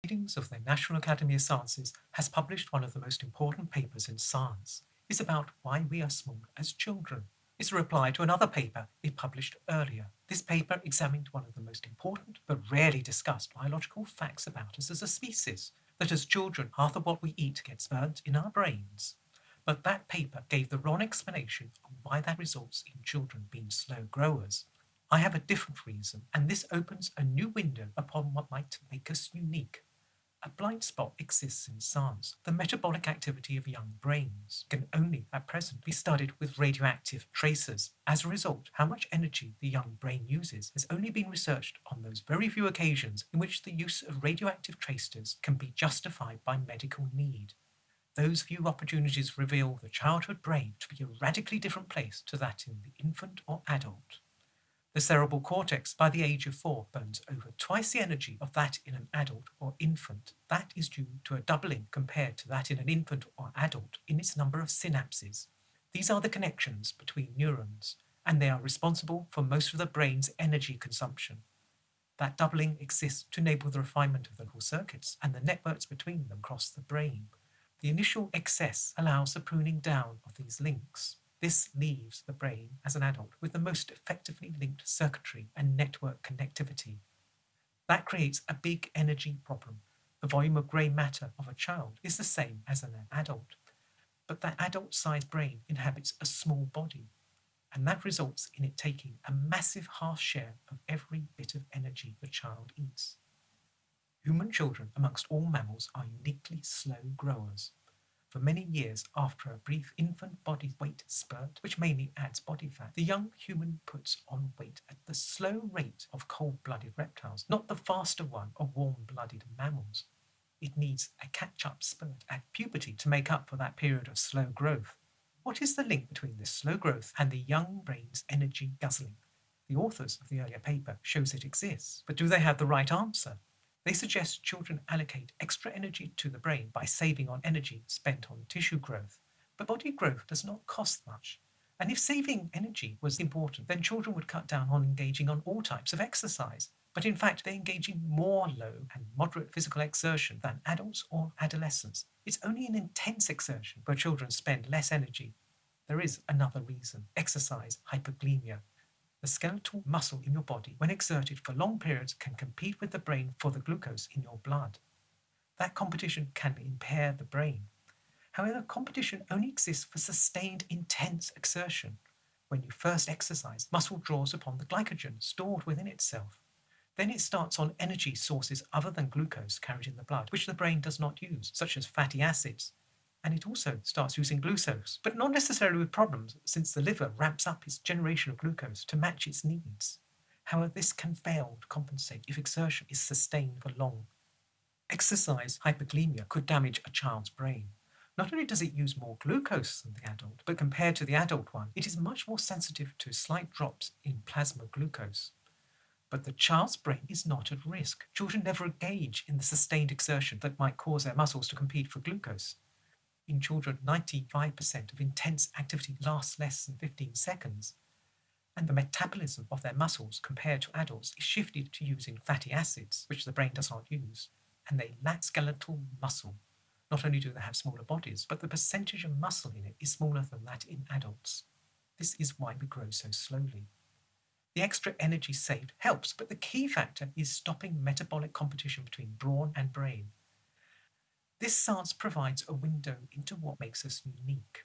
Proceedings of the National Academy of Sciences has published one of the most important papers in science. It's about why we are small as children. It's a reply to another paper it published earlier. This paper examined one of the most important but rarely discussed biological facts about us as a species, that as children half of what we eat gets burnt in our brains. But that paper gave the wrong explanation of why that results in children being slow growers. I have a different reason, and this opens a new window upon what might make us unique. A blind spot exists in science. The metabolic activity of young brains can only at present be studied with radioactive tracers. As a result, how much energy the young brain uses has only been researched on those very few occasions in which the use of radioactive tracers can be justified by medical need. Those few opportunities reveal the childhood brain to be a radically different place to that in the infant or adult. The cerebral cortex by the age of four burns over twice the energy of that in an adult or infant. That is due to a doubling compared to that in an infant or adult in its number of synapses. These are the connections between neurons, and they are responsible for most of the brain's energy consumption. That doubling exists to enable the refinement of the neural circuits and the networks between them across the brain. The initial excess allows the pruning down of these links. This leaves the brain as an adult with the most effectively linked circuitry and network connectivity. That creates a big energy problem. The volume of grey matter of a child is the same as an adult, but that adult-sized brain inhabits a small body, and that results in it taking a massive half share of every bit of energy the child eats. Human children, amongst all mammals, are uniquely slow growers for many years after a brief infant body weight spurt, which mainly adds body fat, the young human puts on weight at the slow rate of cold-blooded reptiles, not the faster one of warm-blooded mammals. It needs a catch-up spurt at puberty to make up for that period of slow growth. What is the link between this slow growth and the young brain's energy guzzling? The authors of the earlier paper shows it exists, but do they have the right answer? They suggest children allocate extra energy to the brain by saving on energy spent on tissue growth. But body growth does not cost much. And if saving energy was important, then children would cut down on engaging on all types of exercise. But in fact, they engage in more low and moderate physical exertion than adults or adolescents. It's only in intense exertion where children spend less energy. There is another reason, exercise hypoglycemia. The skeletal muscle in your body, when exerted for long periods, can compete with the brain for the glucose in your blood. That competition can impair the brain. However, competition only exists for sustained intense exertion. When you first exercise, muscle draws upon the glycogen stored within itself. Then it starts on energy sources other than glucose carried in the blood, which the brain does not use, such as fatty acids, and it also starts using glucose, but not necessarily with problems since the liver ramps up its generation of glucose to match its needs. However, this can fail to compensate if exertion is sustained for long. Exercise hypoglycemia could damage a child's brain. Not only does it use more glucose than the adult, but compared to the adult one, it is much more sensitive to slight drops in plasma glucose. But the child's brain is not at risk. Children never engage in the sustained exertion that might cause their muscles to compete for glucose. In children, 95% of intense activity lasts less than 15 seconds, and the metabolism of their muscles compared to adults is shifted to using fatty acids, which the brain does not use, and they lack skeletal muscle. Not only do they have smaller bodies, but the percentage of muscle in it is smaller than that in adults. This is why we grow so slowly. The extra energy saved helps, but the key factor is stopping metabolic competition between brawn and brain. This science provides a window into what makes us unique.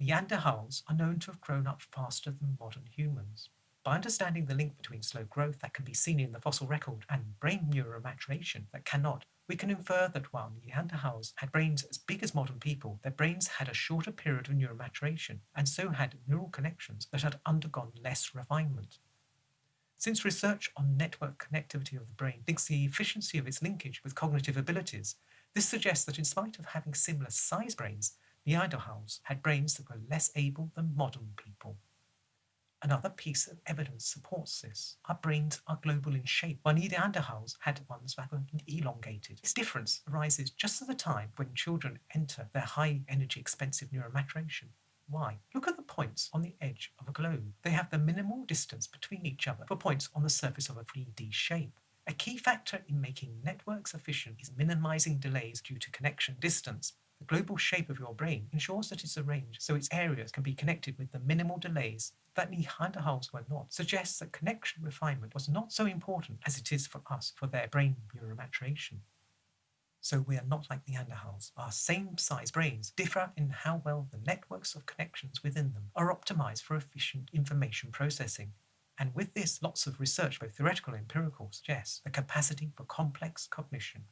Neanderthals are known to have grown up faster than modern humans. By understanding the link between slow growth that can be seen in the fossil record and brain neuromaturation that cannot, we can infer that while Neanderthals had brains as big as modern people, their brains had a shorter period of neuromaturation and so had neural connections that had undergone less refinement. Since research on network connectivity of the brain links the efficiency of its linkage with cognitive abilities, this suggests that in spite of having similar size brains, Neanderthals had brains that were less able than modern people. Another piece of evidence supports this. Our brains are global in shape, while Neanderthals had ones that were elongated. This difference arises just at the time when children enter their high energy expensive neuromaturation. Why? Look at the points on the edge of a globe. They have the minimal distance between each other for points on the surface of a 3D shape. A key factor in making networks efficient is minimizing delays due to connection distance. The global shape of your brain ensures that it's arranged so its areas can be connected with the minimal delays that Neanderthals were not, suggests that connection refinement was not so important as it is for us for their brain neuromaturation. So we are not like the Neanderthals. Our same-size brains differ in how well the networks of connections within them are optimized for efficient information processing. And with this, lots of research, both theoretical and empirical, suggests the capacity for complex cognition